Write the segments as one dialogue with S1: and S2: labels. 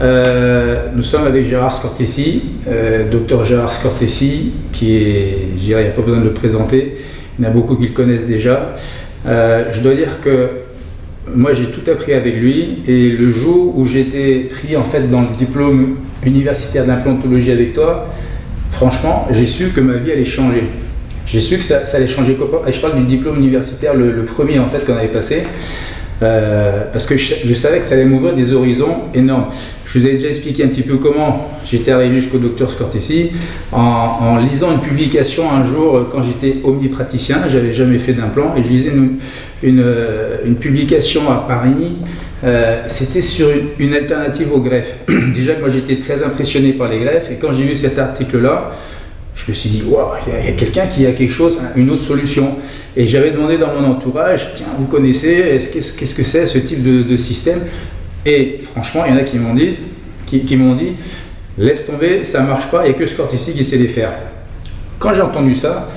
S1: Euh, nous sommes avec Gérard Scortesi, euh, docteur Gérard Scortesi, qui est, je dirais, il n'y a pas besoin de le présenter, il y en a beaucoup qui le connaissent déjà. Euh, je dois dire que moi j'ai tout appris avec lui et le jour où j'étais pris en fait dans le diplôme universitaire d'implantologie avec toi, franchement j'ai su que ma vie allait changer. J'ai su que ça, allait changer. Et je parle du diplôme universitaire, le, le premier en fait qu'on avait passé. Euh, parce que je, savais que ça allait m'ouvrir des horizons énormes. Je vous ai déjà expliqué un petit peu comment j'étais arrivé jusqu'au docteur Scortesi en, lisant une publication un jour euh, quand j'étais omnipraticien, j'avais jamais fait d'implant et je lisais une, euh, une, publication à Paris, c'était sur une, alternative aux greffes. déjà moi j'étais très impressionné par les greffes et quand j'ai vu cet article là, je me suis dit, waouh, il y a, quelqu'un qui a quelque chose, une autre solution. Et j'avais demandé dans mon entourage, tiens, vous connaissez, qu'est-ce que c'est ce type de, système? Et franchement, il y en a qui m'ont dit, qui, dit, laisse tomber, ça ne marche pas, il n'y a que ce ici qui sait les faire. Quand j'ai entendu ça,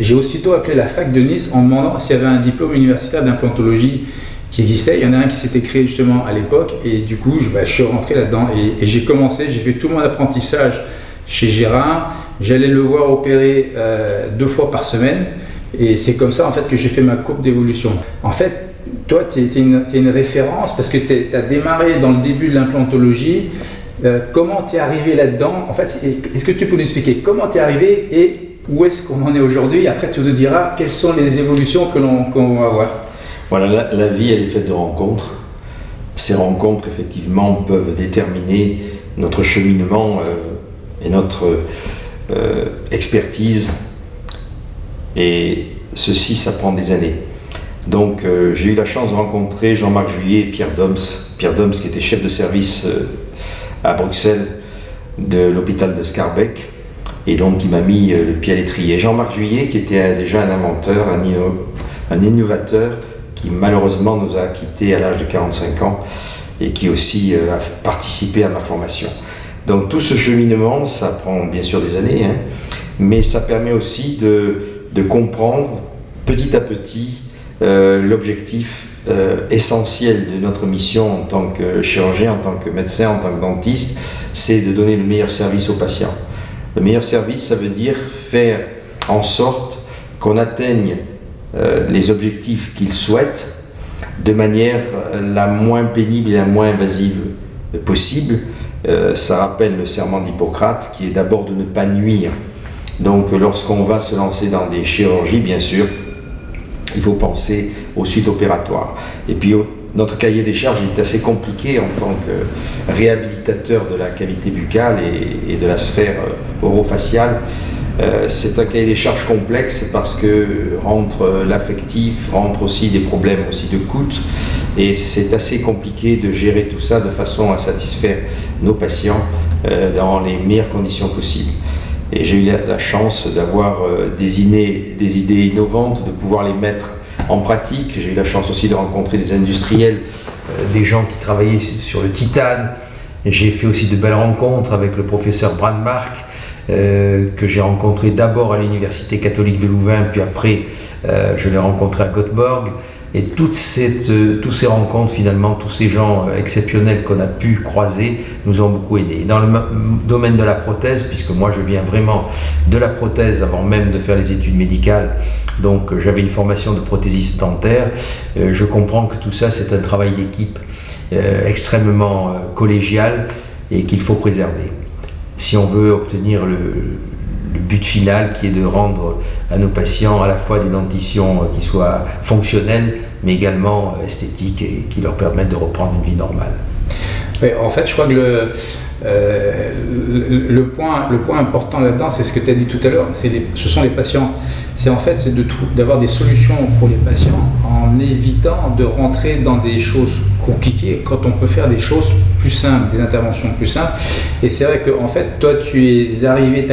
S1: j'ai aussitôt appelé la fac de Nice en demandant s'il y avait un diplôme universitaire d'implantologie qui existait. Il y en a un qui s'était créé justement à l'époque et du coup, je, bah, je suis rentré là-dedans et j'ai commencé, j'ai fait tout mon apprentissage chez Gérard. J'allais le voir opérer euh, deux fois par semaine. Et c'est comme ça en fait que j'ai fait ma courbe d'évolution. En fait, toi, tu es, une référence parce que tu as démarré dans le début de l'implantologie. Euh, comment tu es arrivé là-dedans? En fait, est-ce que tu peux nous expliquer comment tu es arrivé et où est-ce qu'on en est aujourd'hui? Après, tu nous diras quelles sont les évolutions que l'on va avoir.
S2: Voilà, la, vie, elle est faite de rencontres. Ces rencontres, effectivement, peuvent déterminer notre cheminement. Euh, notre euh, expertise. Et ceci, ça prend des années. Donc euh, j'ai eu la chance de rencontrer Jean-Marc Juillet et Pierre Doms. Pierre Doms qui était chef de service euh, à Bruxelles de l'hôpital de Scarbeck et donc qui m'a mis le pied à l'étrier. Jean-Marc Juillet qui était déjà un inventeur, un, un, innovateur qui malheureusement nous a quittés à l'âge de 45 ans et qui aussi a participé à ma formation. Donc tout ce cheminement, ça prend bien sûr des années, hein, mais ça permet aussi de, comprendre petit à petit euh, l'objectif euh, essentiel de notre mission en tant que chirurgien, en tant que médecin, en tant que dentiste, c'est de donner le meilleur service aux patients. Le meilleur service, ça veut dire faire en sorte qu'on atteigne euh, les objectifs qu'ils souhaitent de manière la moins pénible et la moins invasive possible, euh, ça rappelle le serment d'Hippocrate qui est d'abord de ne pas nuire. Donc lorsqu'on va se lancer dans des chirurgies, bien sûr, il faut penser aux suites opératoires. Et puis notre cahier des charges est assez compliqué en tant que réhabilitateur de la cavité buccale et, de la sphère euh, orofaciale. Euh, c'est un cahier des charges complexe parce que rentre l'affectif, rentre aussi des problèmes aussi de coûts et c'est assez compliqué de gérer tout ça de façon à satisfaire nos patients euh, dans les meilleures conditions possibles. Et j'ai eu la, chance d'avoir euh, des, des idées innovantes, de pouvoir les mettre en pratique. J'ai eu la chance aussi de rencontrer des industriels, des gens qui travaillaient sur le titane. J'ai fait aussi de belles rencontres avec le professeur Brandmark, euh, que j'ai rencontré d'abord à l'Université catholique de Louvain, puis après euh, je l'ai rencontré à Göteborg. Et toutes cette, euh, toutes ces rencontres, finalement, tous ces gens exceptionnels qu'on a pu croiser, nous ont beaucoup aidés. Dans le domaine de la prothèse, puisque moi je viens vraiment de la prothèse avant même de faire les études médicales, donc j'avais une formation de prothésiste dentaire, je comprends que tout ça c'est un travail d'équipe extrêmement collégial et qu'il faut préserver si on veut obtenir le, but final qui est de rendre à nos patients à la fois des dentitions qui soient fonctionnelles mais également esthétiques et qui leur permettent de reprendre une vie normale.
S1: en fait, je crois que le, euh, point, important là-dedans, c'est ce que tu as dit tout à l'heure, ce sont les patients. C'est en fait d'avoir des solutions pour les patients en évitant de rentrer dans des choses compliquées quand on peut faire des choses plus simples, des interventions plus simples. Et c'est vrai que en fait, toi, tu es arrivé,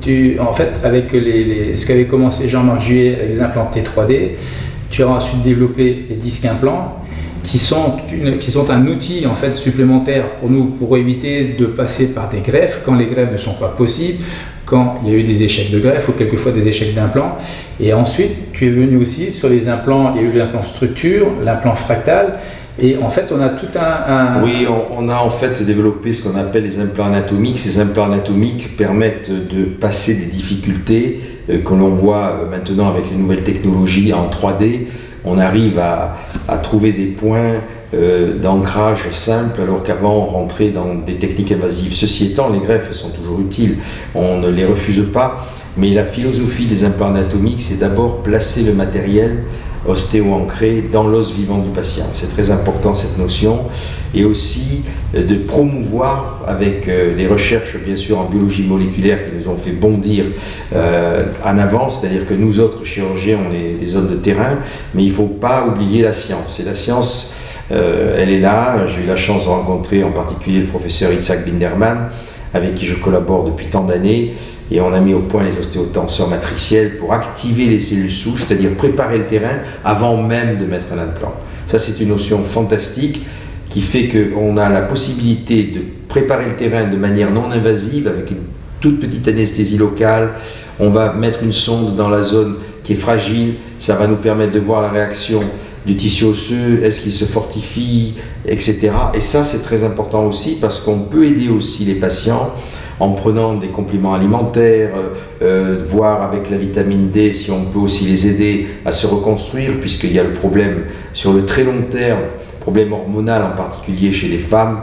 S1: tu, en fait, avec les, ce qu'avait commencé Jean-Marc Juillet avec les implants T3D, tu as ensuite développé les disques implants qui sont, qui sont un outil en fait supplémentaire pour nous pour éviter de passer par des greffes quand les greffes ne sont pas possibles, quand il y a eu des échecs de greffe ou quelquefois des échecs d'implants. Et ensuite, tu es venu aussi sur les implants, il y a eu l'implant structure, l'implant fractal, Et en fait, on a tout un...
S2: Oui, on, a en fait développé ce qu'on appelle les implants anatomiques. Ces implants anatomiques permettent de passer des difficultés euh, que l'on voit euh, maintenant avec les nouvelles technologies en 3D. On arrive à, trouver des points euh, d'ancrage simples alors qu'avant on rentrait dans des techniques invasives. Ceci étant, les greffes sont toujours utiles, on ne les refuse pas, mais la philosophie des implants anatomiques, c'est d'abord placer le matériel ostéo-ancré dans l'os vivant du patient. C'est très important cette notion. Et aussi euh, de promouvoir avec euh, les recherches bien sûr en biologie moléculaire qui nous ont fait bondir euh, en avant, c'est-à-dire que nous autres chirurgiens on est des hommes de terrain, mais il ne faut pas oublier la science. Et la science, elle est là. J'ai eu la chance de rencontrer en particulier le professeur Itzhak Binderman, avec qui je collabore depuis tant d'années et on a mis au point les ostéotenseurs matriciels pour activer les cellules souches, c'est-à-dire préparer le terrain avant même de mettre un implant. Ça, c'est une notion fantastique qui fait qu'on a la possibilité de préparer le terrain de manière non invasive avec une toute petite anesthésie locale. On va mettre une sonde dans la zone qui est fragile, ça va nous permettre de voir la réaction du tissu osseux, est-ce qu'il se fortifie, etc. Et ça, c'est très important aussi parce qu'on peut aider aussi les patients en prenant des compléments alimentaires, euh, euh, voir avec la vitamine D si on peut aussi les aider à se reconstruire, puisqu'il y a le problème sur le très long terme, problème hormonal en particulier chez les femmes,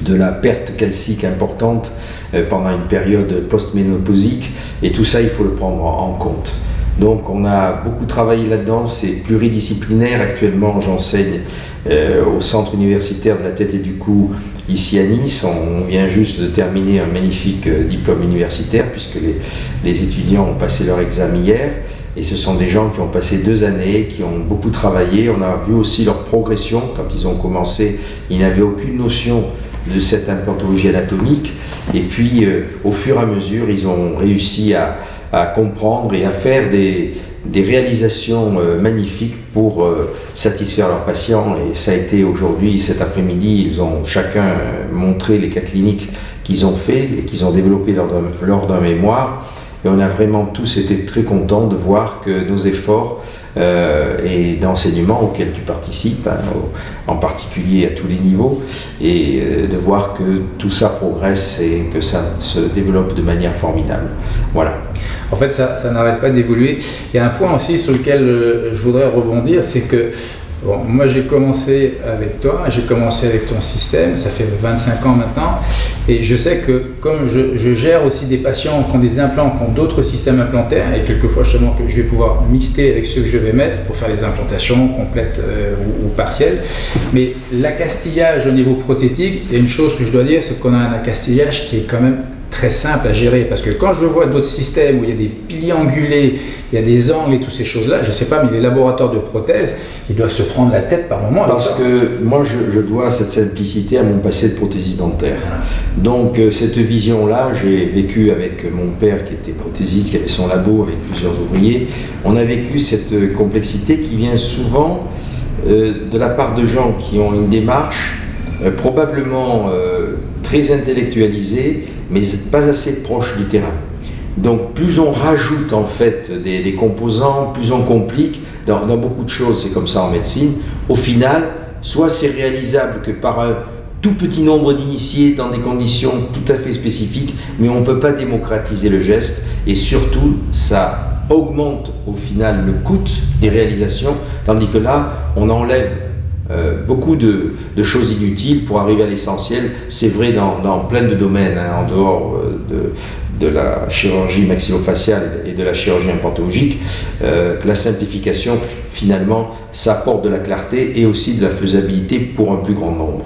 S2: de la perte calcique importante euh, pendant une période post-ménopausique, et tout ça, il faut le prendre en compte. Donc on a beaucoup travaillé là-dedans, c'est pluridisciplinaire. Actuellement, j'enseigne au centre universitaire de la tête et du cou ici à Nice. On vient juste de terminer un magnifique euh, diplôme universitaire puisque les, étudiants ont passé leur examen hier. Et ce sont des gens qui ont passé deux années, qui ont beaucoup travaillé. On a vu aussi leur progression. Quand ils ont commencé, ils n'avaient aucune notion de cette implantologie anatomique. Et puis, euh, au fur et à mesure, ils ont réussi à comprendre et à faire des, des réalisations euh, magnifiques pour euh, satisfaire leurs patients. Et ça a été aujourd'hui, cet après-midi, ils ont chacun euh, montré les cas cliniques qu'ils ont fait et qu'ils ont développés lors d'un mémoire. Et on a vraiment tous été très contents de voir que nos efforts et d'enseignement auxquels tu participes, hein, en particulier à tous les niveaux, et de voir que tout ça progresse et que ça se développe de manière formidable. Voilà.
S1: En fait, ça, n'arrête pas d'évoluer. Il y a un point aussi sur lequel euh, je voudrais rebondir, c'est que moi j'ai commencé avec toi, j'ai commencé avec ton système, ça fait 25 ans maintenant, et je sais que comme je, gère aussi des patients qui ont des implants, qui ont d'autres systèmes implantaires, et quelquefois justement que je vais pouvoir mixer avec ceux que je vais mettre pour faire les implantations complètes euh, ou, partielles, mais l'accastillage au niveau prothétique, il y a une chose que je dois dire, c'est qu'on a un accastillage qui est quand même très simple à gérer parce que quand je vois d'autres systèmes où il y a des piliers angulés, il y a des angles et toutes ces choses-là, je ne sais pas, mais les laboratoires de prothèses, ils doivent se prendre la tête par moment.
S2: Parce que moi, je, dois cette simplicité à mon passé de prothésiste dentaire. Donc, euh, cette vision-là, j'ai vécu avec mon père qui était prothésiste, qui avait son labo avec plusieurs ouvriers. On a vécu cette complexité qui vient souvent euh, de la part de gens qui ont une démarche euh, probablement très intellectualisée mais pas assez proche du terrain. Donc plus on rajoute en fait des, composants, plus on complique dans, beaucoup de choses, c'est comme ça en médecine, au final, soit c'est réalisable que par un tout petit nombre d'initiés dans des conditions tout à fait spécifiques, mais on ne peut pas démocratiser le geste, et surtout ça augmente au final le coût des réalisations, tandis que là, on enlève euh, beaucoup de, choses inutiles pour arriver à l'essentiel. C'est vrai dans, plein de domaines, hein, en dehors euh, de, la chirurgie maxillofaciale et de la chirurgie implantologique, euh, que la simplification, finalement, ça apporte de la clarté et aussi de la faisabilité pour un plus grand nombre.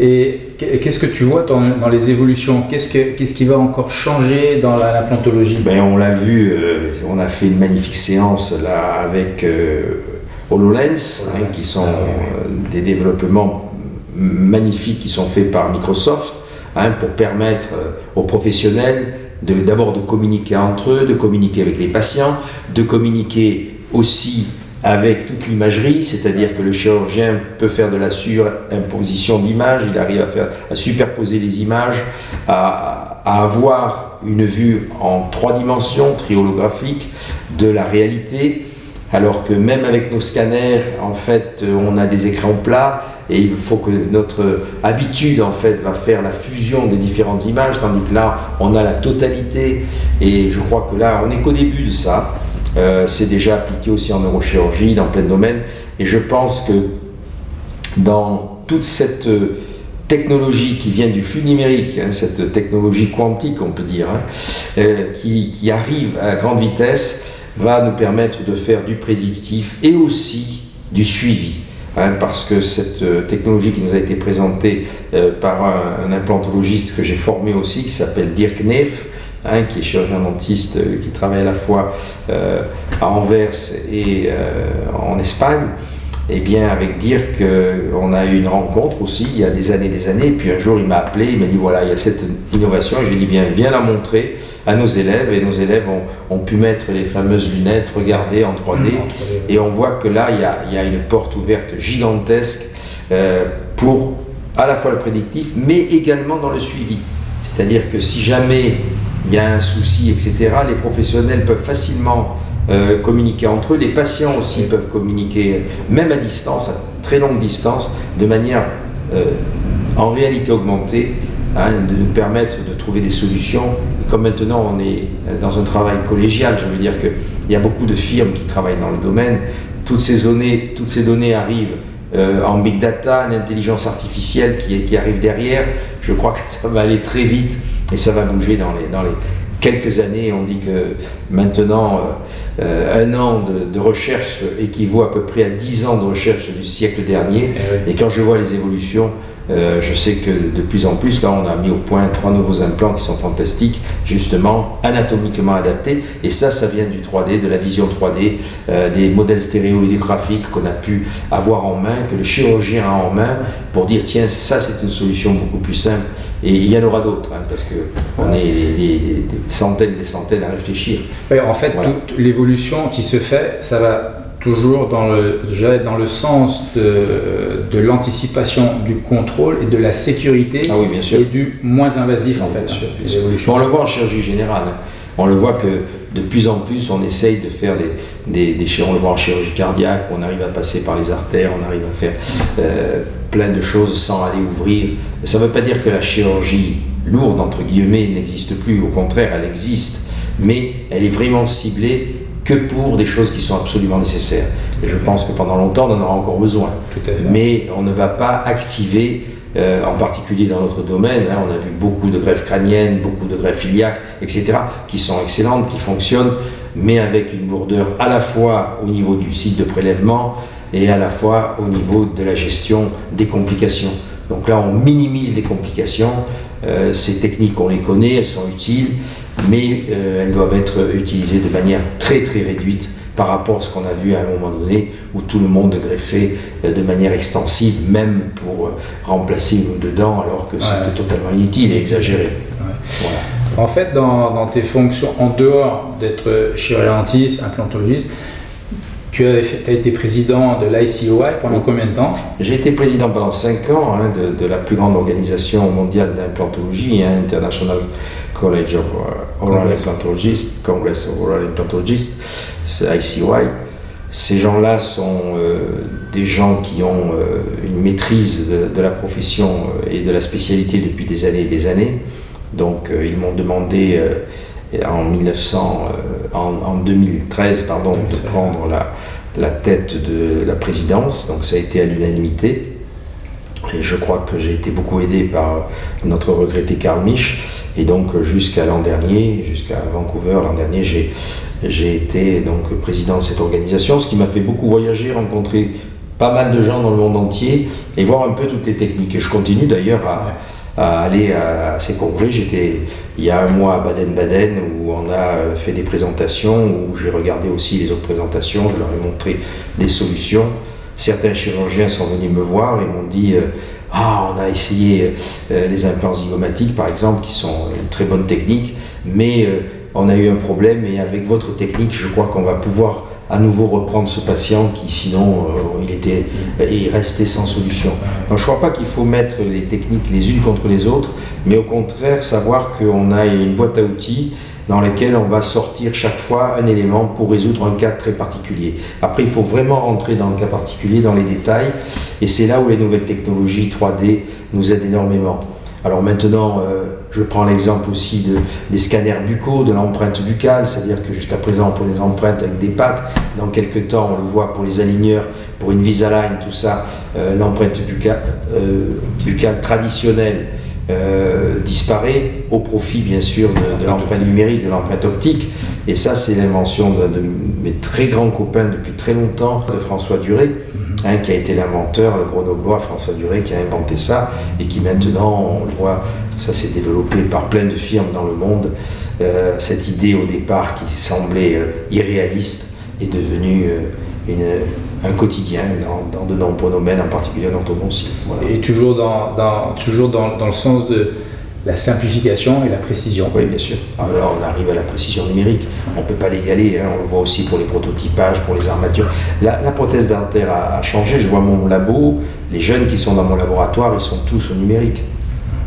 S1: Et qu'est-ce que tu vois dans, les évolutions? Qu'est-ce qui va encore changer dans l'implantologie
S2: ben, On l'a vu, on a fait une magnifique séance là avec HoloLens, hein, qui sont euh, des développements magnifiques qui sont faits par Microsoft hein, pour permettre euh, aux professionnels d'abord de, communiquer entre eux, de communiquer avec les patients, de communiquer aussi avec toute l'imagerie, c'est-à-dire que le chirurgien peut faire de la surimposition d'images, il arrive à, faire, à superposer les images, à, à, avoir une vue en trois dimensions, triholographique, de la réalité, alors que même avec nos scanners, en fait, on a des écrans plats et il faut que notre habitude, en fait, va faire la fusion des différentes images, tandis que là, on a la totalité. Et je crois que là, on n'est qu'au début de ça. Euh, c'est déjà appliqué aussi en neurochirurgie, dans plein de domaines. Et je pense que dans toute cette technologie qui vient du flux numérique, hein, cette technologie quantique, on peut dire, hein, euh, qui, arrive à grande vitesse, va nous permettre de faire du prédictif et aussi du suivi. Hein, parce que cette euh, technologie qui nous a été présentée euh, par un, implantologiste que j'ai formé aussi, qui s'appelle Dirk Neff, hein, qui est chirurgien dentiste, euh, qui travaille à la fois à Anvers et en Espagne, et eh bien avec Dirk, on a eu une rencontre aussi il y a des années des années, et puis un jour il m'a appelé, il m'a dit voilà, il y a cette innovation, et je lui ai dit bien, viens la montrer à nos élèves et nos élèves ont, pu mettre les fameuses lunettes, regarder en 3D et on voit que là il y a, une porte ouverte gigantesque euh, pour à la fois le prédictif mais également dans le suivi. C'est-à-dire que si jamais il y a un souci, etc., les professionnels peuvent facilement euh, communiquer entre eux, les patients aussi peuvent communiquer, même à distance, à très longue distance, de manière euh, en réalité augmentée, hein, de nous permettre de trouver des solutions comme maintenant on est dans un travail collégial, je veux dire qu'il y a beaucoup de firmes qui travaillent dans le domaine, toutes ces données, toutes ces données arrivent euh, en big data, en intelligence artificielle qui, qui, arrive derrière. Je crois que ça va aller très vite et ça va bouger dans les, dans les quelques années. On dit que maintenant, euh, euh, un an de, recherche équivaut à peu près à dix ans de recherche du siècle dernier. Eh et quand je vois les évolutions, euh, je sais que de plus en plus, là, on a mis au point trois nouveaux implants qui sont fantastiques, justement anatomiquement adaptés. Et ça, ça vient du 3D, de la vision 3D, euh, des modèles stéréolithographiques qu'on a pu avoir en main, que le chirurgien a en main, pour dire tiens, ça, c'est une solution beaucoup plus simple. Et il y en aura d'autres, hein, parce qu'on est des, centaines et des centaines à réfléchir.
S1: en fait, toute l'évolution qui se fait, ça va toujours dans le, dans le sens de, de l'anticipation, du contrôle et de la sécurité
S2: ah oui, bien sûr.
S1: et du moins invasif en fait.
S2: on le voit en chirurgie générale. Hein. On le voit que de plus en plus on essaye de faire des, des, des on le voit en chirurgie cardiaque, on arrive à passer par les artères, on arrive à faire euh, plein de choses sans aller ouvrir. Ça ne veut pas dire que la chirurgie lourde, entre guillemets, n'existe plus, au contraire, elle existe, mais elle est vraiment ciblée que pour des choses qui sont absolument nécessaires. Et je pense que pendant longtemps, on en aura encore besoin. Mais on ne va pas activer, euh, en particulier dans notre domaine, hein, on a vu beaucoup de greffes crâniennes, beaucoup de greffes iliaques, etc., qui sont excellentes, qui fonctionnent, mais avec une lourdeur à la fois au niveau du site de prélèvement et à la fois au niveau de la gestion des complications. Donc là, on minimise les complications. Euh, ces techniques, on les connaît, elles sont utiles, mais euh, elles doivent être utilisées de manière très très réduite par rapport à ce qu'on a vu à un moment donné où tout le monde greffait euh, de manière extensive, même pour euh, remplacer une ou deux dents, alors que c'était totalement inutile et exagéré.
S1: En fait, dans, tes fonctions, en dehors d'être chirurgien dentiste, implantologiste, tu as, été président de l'ICOI pendant combien de temps?
S2: J'ai été président pendant 5 ans hein, de, la plus grande organisation mondiale d'implantologie, hein, International College of uh, Oral Implantologists, Congress of Oral Implantologists, ICY. Ces gens-là sont euh, des gens qui ont euh, une maîtrise de, la profession euh, et de la spécialité depuis des années et des années. Donc ils m'ont demandé en, 1900, en, 2013 pardon, de prendre la, la tête de la présidence. Donc ça a été à l'unanimité. Et je crois que j'ai été beaucoup aidé par notre regretté Karl Mich. Et donc jusqu'à l'an dernier, jusqu'à Vancouver l'an dernier, j'ai, j'ai été donc président de cette organisation, ce qui m'a fait beaucoup voyager, rencontrer pas mal de gens dans le monde entier et voir un peu toutes les techniques. Et je continue d'ailleurs à, à aller à, ces congrès. J'étais il y a un mois à Baden-Baden où on a fait des présentations, où j'ai regardé aussi les autres présentations, je leur ai montré des solutions. Certains chirurgiens sont venus me voir et m'ont dit euh, ah, on a essayé euh, les implants zygomatiques, par exemple, qui sont une très bonne technique, mais euh, on a eu un problème et avec votre technique, je crois qu'on va pouvoir à nouveau reprendre ce patient qui sinon euh, il était il restait sans solution. Donc je ne crois pas qu'il faut mettre les techniques les unes contre les autres, mais au contraire savoir qu'on a une boîte à outils dans lesquels on va sortir chaque fois un élément pour résoudre un cas très particulier. Après, il faut vraiment rentrer dans le cas particulier, dans les détails, et c'est là où les nouvelles technologies 3D nous aident énormément. Alors maintenant, euh, je prends l'exemple aussi de, des scanners buccaux, de l'empreinte buccale, c'est-à-dire que jusqu'à présent on prenait des empreintes avec des pattes, dans quelques temps on le voit pour les aligneurs, pour une Visalign, tout ça, euh, l'empreinte buccale, euh, buccale traditionnelle euh, disparaît au profit bien sûr de, de l'empreinte numérique, de l'empreinte optique. Et ça, c'est l'invention de, de, mes très grands copains depuis très longtemps, de François Duré, hein, qui a été l'inventeur, le grenoblois François Duré, qui a inventé ça et qui maintenant, on le voit, ça s'est développé par plein de firmes dans le monde. Euh, cette idée au départ qui semblait euh, irréaliste est devenue euh, une, un quotidien dans, dans, de nombreux domaines, en particulier en orthodontie.
S1: Voilà. Et toujours, dans, dans toujours dans, dans, le sens de la simplification et la précision.
S2: Oui, bien sûr. Alors on arrive à la précision numérique. On ne peut pas l'égaler. Hein. On le voit aussi pour les prototypages, pour les armatures. La, la prothèse dentaire a, a, changé. Je vois mon labo, les jeunes qui sont dans mon laboratoire, ils sont tous au numérique.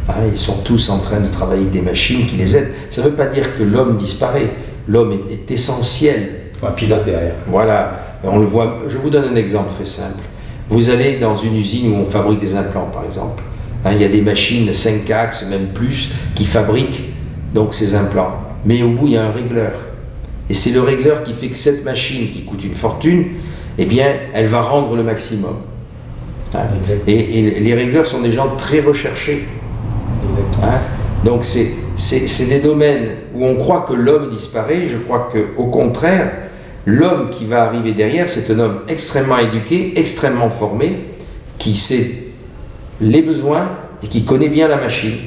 S2: Hein, ils sont tous en train de travailler avec des machines qui les aident. Ça ne veut pas dire que l'homme disparaît. L'homme est, est essentiel
S1: un pilote derrière.
S2: Voilà, on le voit. Je vous donne un exemple très simple. Vous allez dans une usine où on fabrique des implants, par exemple. Hein, il y a des machines 5 axes, même plus, qui fabriquent donc ces implants. Mais au bout, il y a un régleur. Et c'est le régleur qui fait que cette machine, qui coûte une fortune, eh bien, elle va rendre le maximum. Hein et, et, les régleurs sont des gens très recherchés. Hein? Donc c'est des domaines où on croit que l'homme disparaît. Je crois qu'au contraire, L'homme qui va arriver derrière, c'est un homme extrêmement éduqué, extrêmement formé, qui sait les besoins et qui connaît bien la machine,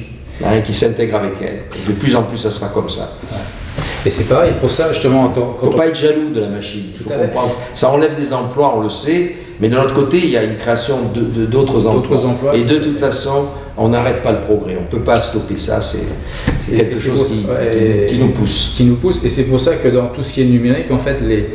S2: hein, qui s'intègre avec elle. Et de plus en plus, ça sera comme ça.
S1: Et c'est pareil pour ça, justement.
S2: Il ne faut pas être jaloux de la machine. Il faut comprendre. Ça enlève des emplois, on le sait, mais de l'autre côté, il y a une création d'autres de, emplois. emplois. Et de toute façon, on n'arrête pas le progrès. On ne peut pas stopper ça. C'est quelque chose qui, qui, qui, nous pousse.
S1: Qui nous pousse. Et c'est pour ça que dans tout ce qui est numérique, en fait, les,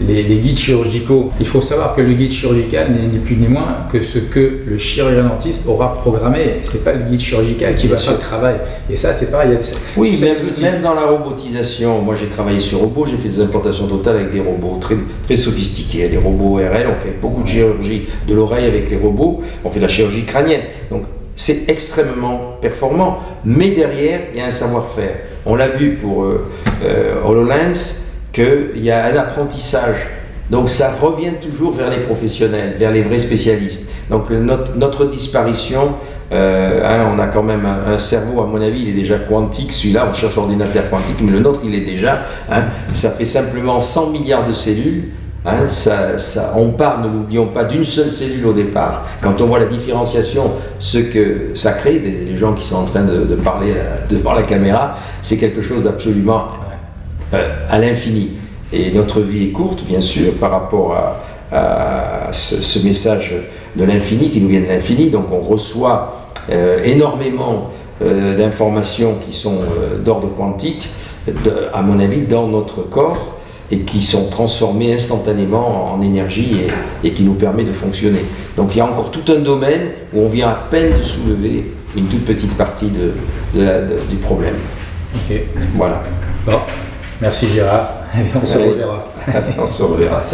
S1: les, les, guides chirurgicaux. Il faut savoir que le guide chirurgical n'est ni plus ni moins que ce que le chirurgien dentiste aura programmé. C'est pas le guide chirurgical qui Bien va sûr. faire le travail. Et ça, c'est pareil.
S2: Oui, même, même, dans la robotisation, moi j'ai travaillé sur robots, j'ai fait des implantations totales avec des robots très, très sophistiqués. Les robots RL, on fait beaucoup de chirurgie de l'oreille avec les robots, on fait de la chirurgie crânienne. Donc c'est extrêmement performant, mais derrière, il y a un savoir-faire. On l'a vu pour euh, euh, HoloLens, qu'il y a un apprentissage. Donc ça revient toujours vers les professionnels, vers les vrais spécialistes. Donc notre, disparition, euh, hein, on a quand même un, un, cerveau, à mon avis, il est déjà quantique. Celui-là, on cherche l'ordinateur quantique, mais le nôtre, il est déjà. Hein, ça fait simplement 100 milliards de cellules. Hein, on part, ne l'oublions pas, d'une seule cellule au départ. Quand on voit la différenciation, ce que ça crée, des, des gens qui sont en train de, parler devant la caméra, c'est quelque chose d'absolument euh, à l'infini. Et notre vie est courte, bien sûr, par rapport à, ce, message de l'infini qui nous vient de l'infini. Donc on reçoit euh, énormément euh, d'informations qui sont euh, d'ordre quantique, à mon avis, dans notre corps et qui sont transformées instantanément en énergie et, et, qui nous permet de fonctionner. Donc il y a encore tout un domaine où on vient à peine de soulever une toute petite partie de, de la, de, du problème. Voilà.
S1: Bon. Merci Gérard.
S2: on se reverra. on se reverra.